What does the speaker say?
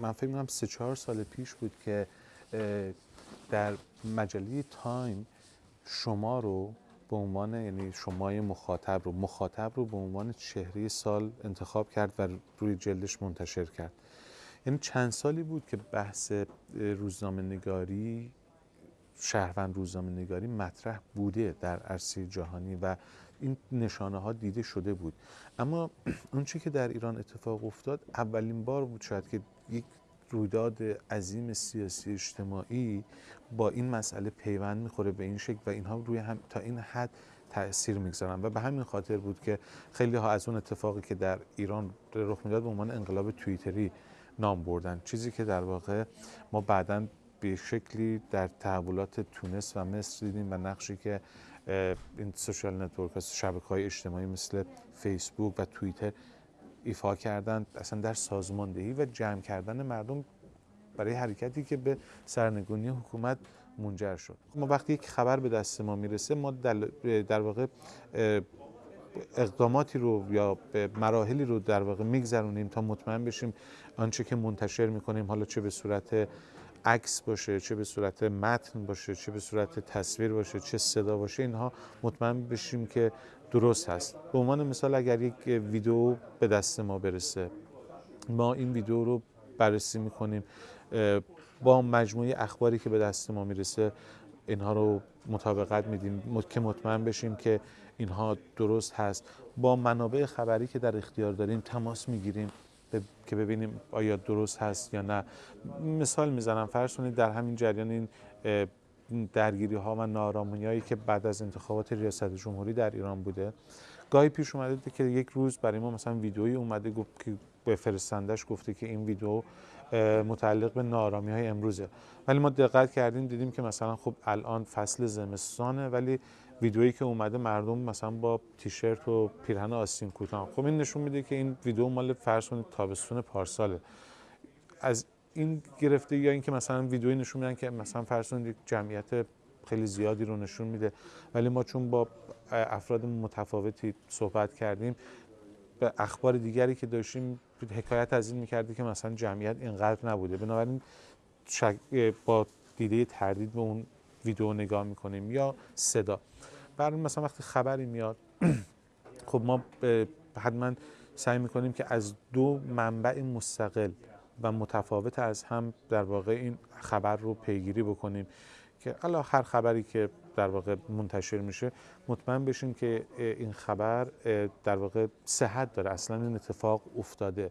من فکر می‌کنم سه چهار سال پیش بود که در مجله تایم شما رو به عنوان یعنی شمای مخاطب رو مخاطب رو به عنوان چهره سال انتخاب کرد و روی جلدش منتشر کرد. یعنی چند سالی بود که بحث روزنامه نگاری شهروند روزنامه نگاری مطرح بوده در عرصه جهانی و این نشانه ها دیده شده بود. اما اون چی که در ایران اتفاق افتاد اولین بار بود شاید که یک رویداد عظیم سیاسی اجتماعی با این مسئله پیوند می‌خوره به این شکل و اینها روی هم تا این حد تاثیر می‌گذارن. و به همین خاطر بود که خیلی ها از اون اتفاقی که در ایران رخ می‌داد به عنوان انقلاب توییتری نام بردن. چیزی که در واقع ما بعدا به شکلی در تحولات تونس و مصر دیدیم و نقشی که این social network شبکه های اجتماعی مثل فیسبوک و توییتر ایفا کردن اصلا در سازماندهی و جمع کردن مردم برای حرکتی که به سرنگونی حکومت منجر شد. ما وقتی یک خبر به دست ما می‌رسه ما در واقع اقداماتی رو یا مراحلی رو در واقع میگذرونیم تا مطمئن بشیم آنچه که منتشر می‌کنیم حالا چه به صورت عکس باشه چه به صورت متن باشه چه به صورت تصویر باشه چه صدا باشه اینها مطمئن بشیم که درست هست. به عنوان مثال اگر یک ویدیو به دست ما برسه ما این ویدیو رو بررسی می‌کنیم با مجموعه اخباری که به دست ما می‌رسه اینها رو مطابقت میدیم که مطمئن بشیم که اینها درست هست. با منابع خبری که در اختیار داریم تماس می‌گیریم. که ببینیم آیا درست هست یا نه. مثال می‌زنم فرض کنید در همین جریان این درگیری ها و نارامی هایی که بعد از انتخابات ریاست جمهوری در ایران بوده. گاهی پیش اومده که یک روز برای ما مثلا ویدئویی اومده گفت که به فرستندش گفته که این ویدیو متعلق به نارامی های امروزه. ولی ما دقت کردیم دیدیم که مثلا خب الان فصل زمستانه ولی ویدئویی که اومده مردم مثلا با تیشرت و پیرهن آستین کوتاه. خب این نشون میده که این ویدیو مال کنید تابستون پارساله. از این گرفته یا اینکه مثلا ویدئویی نشون میدن که مثلا فرض کنید جمعیت خیلی زیادی رو نشون میده ولی ما چون با افراد متفاوتی صحبت کردیم به اخبار دیگری که داشتیم حکایت از این می‌کردی که مثلا جمعیت اینقدر نبوده. بنابراین با دیده تردید به اون ویدیو نگاه می‌کنیم یا صدا. برای مثلا وقتی خبری میاد خب ما حتما سعی می‌کنیم که از دو منبع مستقل و متفاوت از هم در واقع این خبر رو پیگیری بکنیم که حالا هر خبری که در واقع منتشر میشه مطمئن بشیم که این خبر در واقع صحت داره. اصلا این اتفاق افتاده.